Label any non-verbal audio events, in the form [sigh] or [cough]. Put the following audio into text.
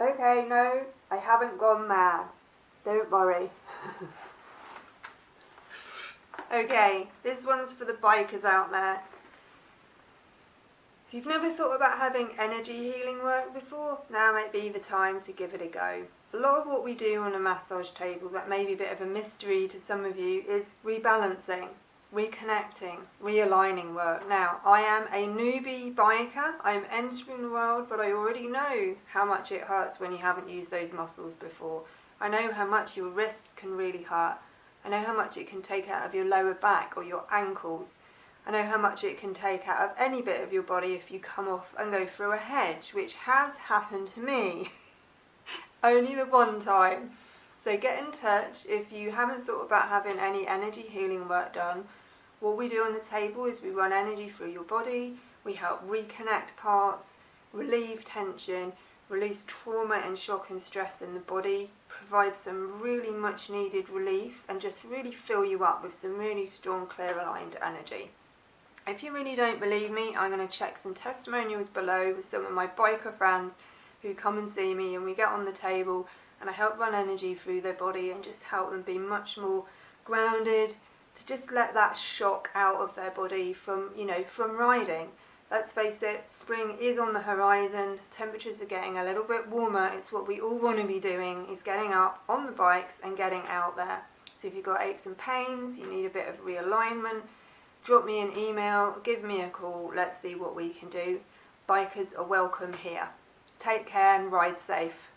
Okay, no, I haven't gone mad. Don't worry. [laughs] okay, this one's for the bikers out there. If you've never thought about having energy healing work before, now might be the time to give it a go. A lot of what we do on a massage table that may be a bit of a mystery to some of you is rebalancing, reconnecting, realigning work. Now, I am a newbie biker, I'm entering the world, but I already know how much it hurts when you haven't used those muscles before. I know how much your wrists can really hurt. I know how much it can take out of your lower back or your ankles. I know how much it can take out of any bit of your body if you come off and go through a hedge, which has happened to me. [laughs] Only the one time. So get in touch if you haven't thought about having any energy healing work done. What we do on the table is we run energy through your body, we help reconnect parts, relieve tension, release trauma and shock and stress in the body, provide some really much needed relief and just really fill you up with some really strong clear aligned energy. If you really don't believe me, I'm going to check some testimonials below with some of my biker friends who come and see me and we get on the table and I help run energy through their body and just help them be much more grounded to just let that shock out of their body from, you know, from riding. Let's face it, spring is on the horizon, temperatures are getting a little bit warmer, it's what we all want to be doing, is getting up on the bikes and getting out there. So if you've got aches and pains, you need a bit of realignment, drop me an email, give me a call, let's see what we can do. Bikers are welcome here. Take care and ride safe.